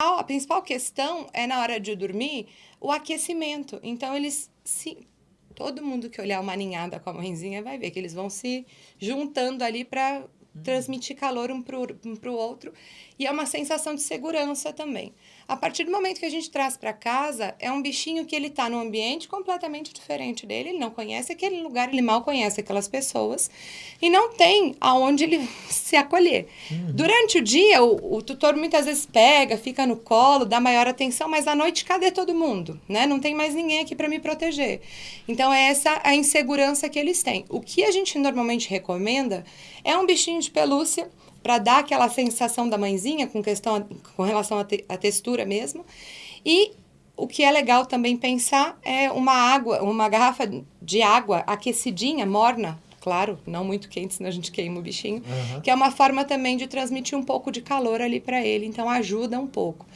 A principal questão é na hora de dormir o aquecimento. Então eles se todo mundo que olhar uma ninhada com a mãezinha vai ver que eles vão se juntando ali para transmitir calor um para o um outro. E é uma sensação de segurança também. A partir do momento que a gente traz para casa, é um bichinho que ele está num ambiente completamente diferente dele, ele não conhece aquele lugar, ele mal conhece aquelas pessoas e não tem aonde ele se acolher. Uhum. Durante o dia, o, o, tutor muitas vezes pega, fica no colo, dá maior atenção, mas à noite cadê todo mundo? Né? Não tem mais ninguém aqui para me proteger. Então é essa a insegurança que eles têm. O que a gente normalmente recomenda é um bichinho de pelúcia para dar aquela sensação da mãezinha com questão com relação à te, textura mesmo. E o que é legal também pensar é uma água, uma garrafa de água aquecidinha, morna, claro, não muito quente, senão a gente queima o bichinho, uhum. que é uma forma também de transmitir um pouco de calor ali para ele, então ajuda um pouco.